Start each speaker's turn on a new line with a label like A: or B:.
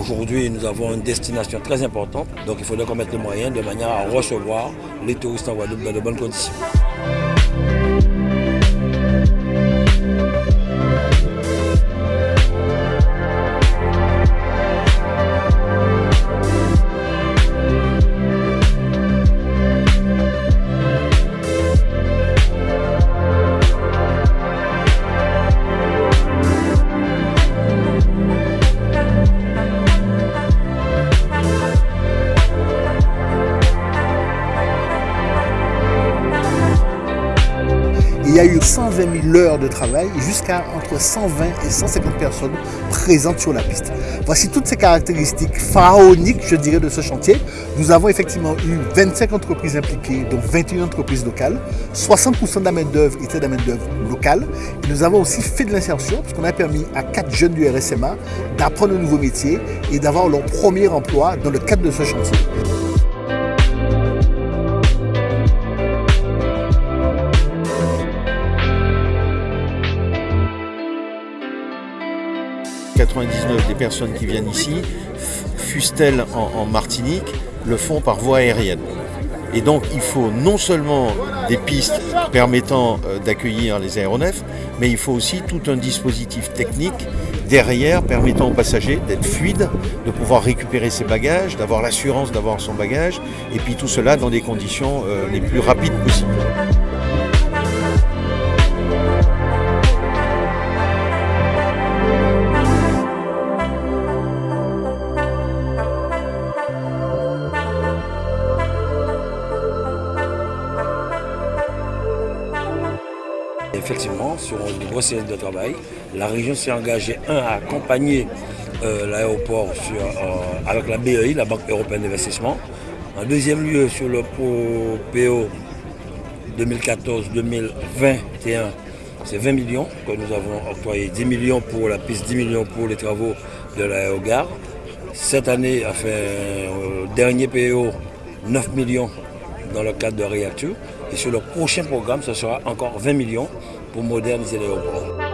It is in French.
A: Aujourd'hui, nous avons une destination très importante, donc il faudrait qu'on mette les moyens de manière à recevoir les touristes en Guadeloupe dans de bonnes conditions.
B: Y a eu 120 000 heures de travail jusqu'à entre 120 et 150 personnes présentes sur la piste. Voici toutes ces caractéristiques pharaoniques, je dirais, de ce chantier. Nous avons effectivement eu 25 entreprises impliquées, dont 21 entreprises locales. 60% de la main-d'œuvre était de la main-d'œuvre locale. Nous avons aussi fait de l'insertion, parce qu'on a permis à quatre jeunes du RSMA d'apprendre un nouveau métier et d'avoir leur premier emploi dans le cadre de ce chantier.
C: 99 des personnes qui viennent ici, fussent-elles en, Martinique, le font par voie aérienne. Et donc il faut non seulement des pistes permettant euh, d'accueillir les aéronefs, mais il faut aussi tout un dispositif technique derrière permettant aux passagers d'être fluides, de pouvoir récupérer ses bagages, d'avoir l'assurance d'avoir son bagage, et puis tout cela dans des conditions euh, les plus rapides possibles.
A: Effectivement, sur grosse série de travail, la région s'est engagée, un, à accompagner euh, l'aéroport euh, avec la BEI, la Banque européenne d'investissement. En deuxième lieu, sur le PO 2014-2021, c'est 20 millions que nous avons octroyé. 10 millions pour la piste, 10 millions pour les travaux de l'aérogare. Cette année, enfin, euh, dernier PO, 9 millions dans le cadre de Reacture. Et sur le prochain programme, ce sera encore 20 millions pour moderniser l'aéroport.